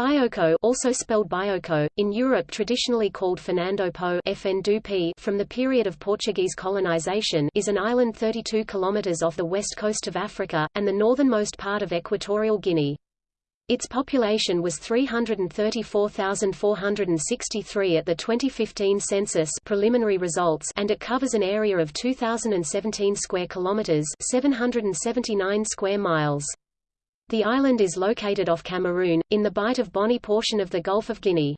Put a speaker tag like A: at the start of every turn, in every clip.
A: Bioko also spelled Bioko, in Europe traditionally called Fernando Po from the period of Portuguese colonization is an island 32 kilometers off the west coast of Africa, and the northernmost part of Equatorial Guinea. Its population was 334,463 at the 2015 census preliminary results and it covers an area of 2017 square kilometers, 779 square miles. The island is located off Cameroon, in the Bight of Bonny portion of the Gulf of Guinea.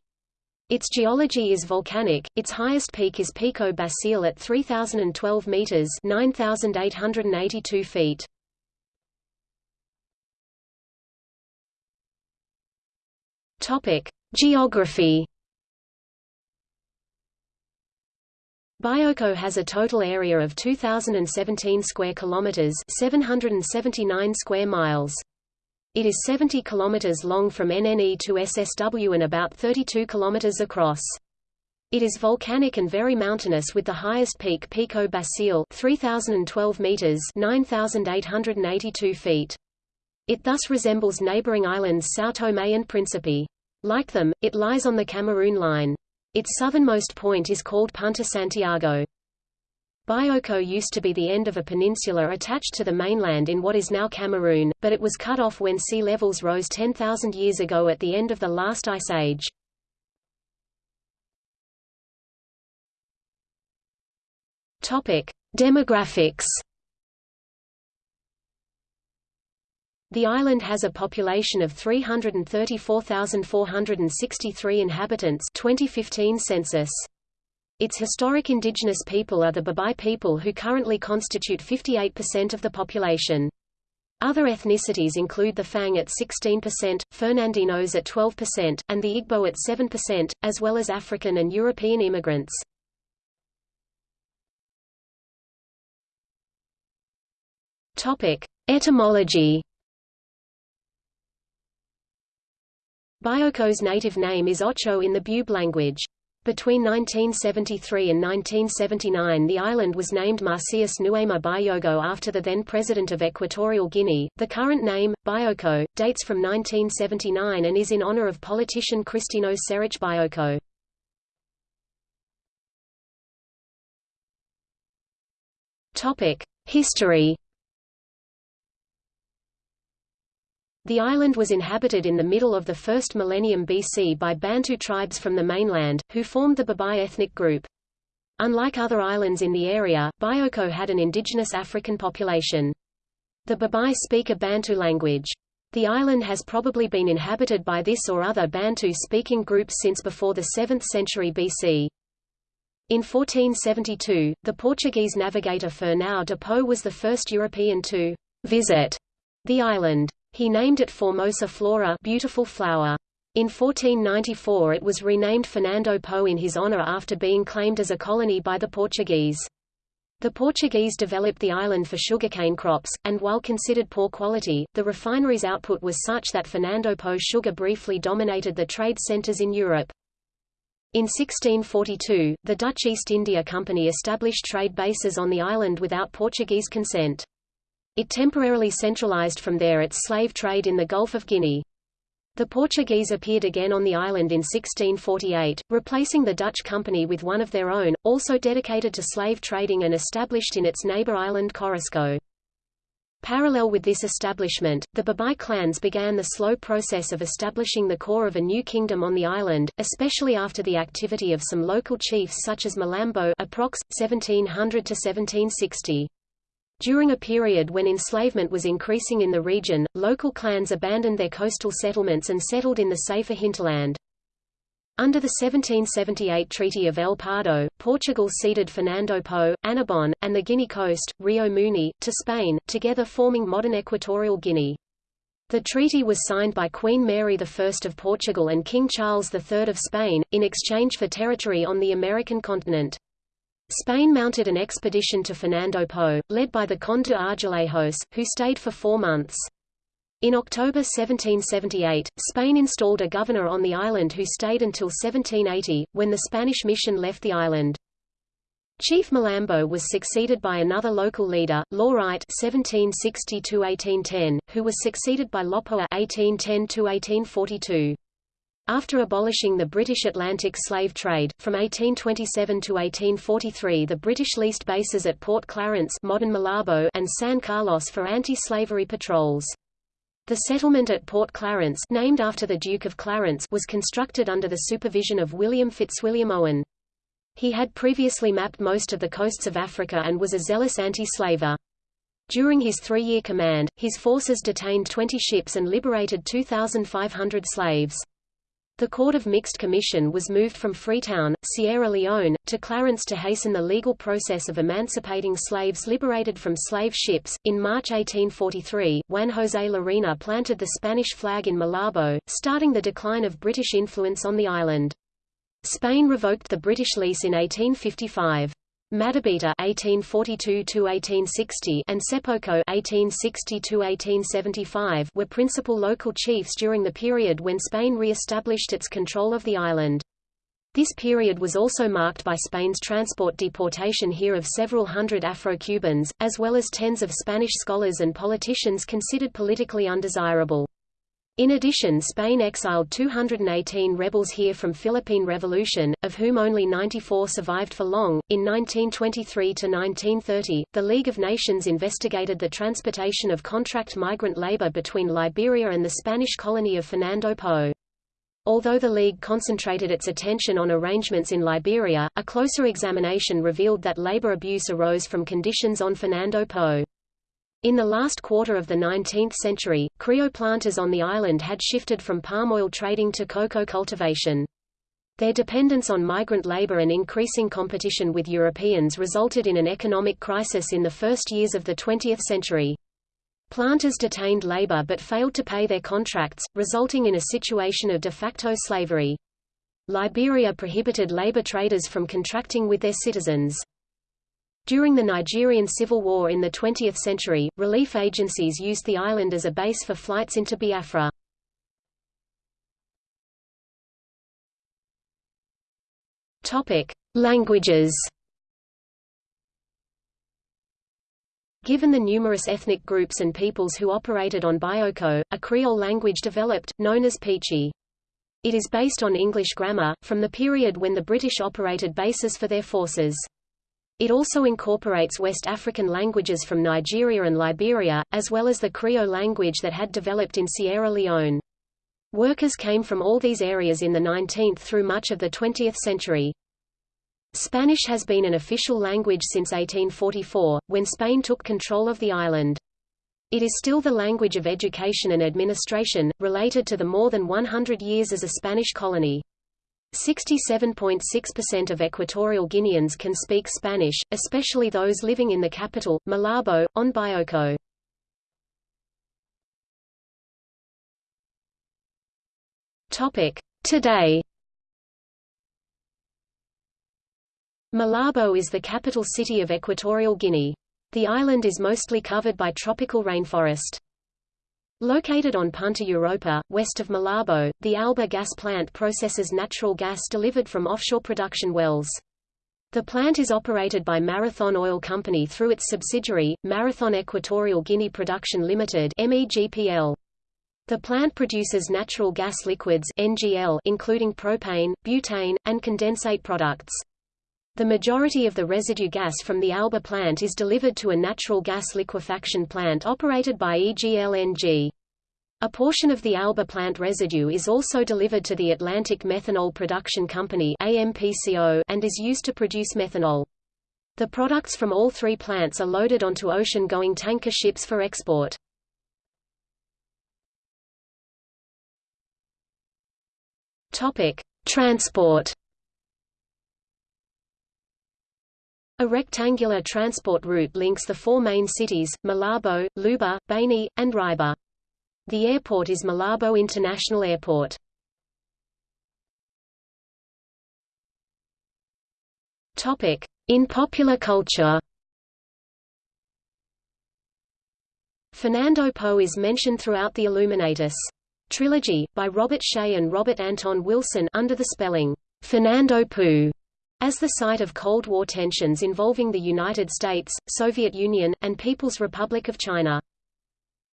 A: Its geology is volcanic, its highest peak is Pico Basile at 3,012 meters 9,882 feet. Geography Bioko has a total area of 2017 square kilometers, 779 square miles. It is 70 km long from NNE to SSW and about 32 km across. It is volcanic and very mountainous with the highest peak Pico Basile 3012 meters 9882 feet. It thus resembles neighboring islands São Tomé and Príncipe. Like them, it lies on the Cameroon line. Its southernmost point is called Punta Santiago. Bioko used to be the end of a peninsula attached to the mainland in what is now Cameroon, but it was cut off when sea levels rose 10,000 years ago at the end of the last ice age. Topic: Demographics. The island has a population of 334,463 inhabitants 2015 census. Its historic indigenous people are the Bubi people who currently constitute 58% of the population. Other ethnicities include the Fang at 16%, Fernandinos at 12%, and the Igbo at 7%, as well as African and European immigrants. Topic: Etymology. Bioko's native name is Ocho in the Bube language. Between 1973 and 1979 the island was named Macías Nguema Biyogo after the then president of Equatorial Guinea. The current name, Bioko, dates from 1979 and is in honor of politician Cristino Seriche Bioko. History The island was inhabited in the middle of the first millennium BC by Bantu tribes from the mainland, who formed the Bubi ethnic group. Unlike other islands in the area, Bioko had an indigenous African population. The Bubi speak a Bantu language. The island has probably been inhabited by this or other Bantu-speaking groups since before the 7th century BC. In 1472, the Portuguese navigator Fernão de Po was the first European to visit the island. He named it Formosa Flora beautiful flower. In 1494 it was renamed Fernando Po in his honor after being claimed as a colony by the Portuguese. The Portuguese developed the island for sugarcane crops, and while considered poor quality, the refinery's output was such that Fernando Po sugar briefly dominated the trade centers in Europe. In 1642, the Dutch East India Company established trade bases on the island without Portuguese consent. It temporarily centralized from there its slave trade in the Gulf of Guinea. The Portuguese appeared again on the island in 1648, replacing the Dutch company with one of their own, also dedicated to slave trading and established in its neighbor island Corisco. Parallel with this establishment, the Bubi clans began the slow process of establishing the core of a new kingdom on the island, especially after the activity of some local chiefs such as Malambo approx. 1700–1760. During a period when enslavement was increasing in the region, local clans abandoned their coastal settlements and settled in the safer hinterland. Under the 1778 Treaty of El Pardo, Portugal ceded Fernando Po, Annobon, and the Guinea coast, Rio Muni, to Spain, together forming modern Equatorial Guinea. The treaty was signed by Queen Mary I of Portugal and King Charles III of Spain, in exchange for territory on the American continent. Spain mounted an expedition to Fernando Po, led by the Conde de Argelejos, who stayed for four months. In October 1778, Spain installed a governor on the island who stayed until 1780, when the Spanish mission left the island. Chief Malambo was succeeded by another local leader, Lorite (1760–1810), who was succeeded by Lopoa (1810–1842). After abolishing the British Atlantic slave trade, from 1827 to 1843 the British leased bases at Port Clarence modern Malabo and San Carlos for anti-slavery patrols. The settlement at Port Clarence named after the Duke of Clarence was constructed under the supervision of William Fitzwilliam Owen. He had previously mapped most of the coasts of Africa and was a zealous anti-slaver. During his three-year command, his forces detained 20 ships and liberated 2,500 slaves. The Court of Mixed Commission was moved from Freetown, Sierra Leone, to Clarence to hasten the legal process of emancipating slaves liberated from slave ships. In March 1843, Juan José Lerena planted the Spanish flag in Malabo, starting the decline of British influence on the island. Spain revoked the British lease in 1855. Madabita (1842–1860) and Sepoko (1860–1875) were principal local chiefs during the period when Spain re-established its control of the island. This period was also marked by Spain's transport deportation here of several hundred Afro-Cubans, as well as tens of Spanish scholars and politicians considered politically undesirable. In addition Spain exiled 218 rebels here from Philippine Revolution, of whom only 94 survived for long. In 1923 to 1930, the League of Nations investigated the transportation of contract migrant labor between Liberia and the Spanish colony of Fernando Po. Although the League concentrated its attention on arrangements in Liberia, a closer examination revealed that labor abuse arose from conditions on Fernando Po. In the last quarter of the 19th century, Creole planters on the island had shifted from palm oil trading to cocoa cultivation. Their dependence on migrant labor and increasing competition with Europeans resulted in an economic crisis in the first years of the 20th century. Planters detained labor but failed to pay their contracts, resulting in a situation of de facto slavery. Liberia prohibited labor traders from contracting with their citizens. During the Nigerian Civil War in the 20th century, relief agencies used the island as a base for flights into Biafra. Languages. Given the numerous ethnic groups and peoples who operated on Bioko, a Creole language developed, known as Pidgin. It is based on English grammar, from the period when the British operated bases for their forces. It also incorporates West African languages from Nigeria and Liberia, as well as the Creole language that had developed in Sierra Leone. Workers came from all these areas in the 19th through much of the 20th century. Spanish has been an official language since 1844, when Spain took control of the island. It is still the language of education and administration, related to the more than 100 years as a Spanish colony. 67.6% of Equatorial Guineans can speak Spanish, especially those living in the capital, Malabo, on Bioko. Today Malabo is the capital city of Equatorial Guinea. The island is mostly covered by tropical rainforest. Located on Punta Europa, west of Malabo, the Alba gas plant processes natural gas delivered from offshore production wells. The plant is operated by Marathon Oil Company through its subsidiary, Marathon Equatorial Guinea Production Limited MEGPL. The plant produces natural gas liquids NGL including propane, butane, and condensate products. The majority of the residue gas from the Alba plant is delivered to a natural gas liquefaction plant operated by EGLNG. A portion of the Alba plant residue is also delivered to the Atlantic Methanol Production Company and is used to produce methanol. The products from all three plants are loaded onto ocean-going tanker ships for export. Transport A rectangular transport route links the four main cities, Malabo, Luba, Baney, and Riaba. The airport is Malabo International Airport. In popular culture Fernando Po is mentioned throughout the Illuminatus trilogy, by Robert Shea and Robert Anton Wilson under the spelling, Fernando Poo as the site of Cold War tensions involving the United States, Soviet Union, and People's Republic of China.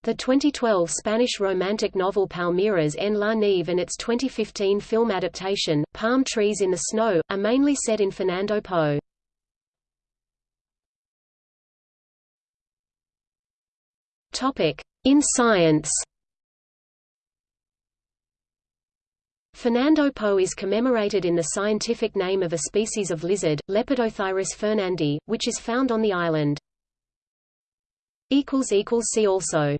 A: The 2012 Spanish romantic novel Palmeras en la Nieve and its 2015 film adaptation, Palm Trees in the Snow, are mainly set in Fernando Po. In science Fernando Po is commemorated in the scientific name of a species of lizard, Lepidothyris fernandi, which is found on the island. See also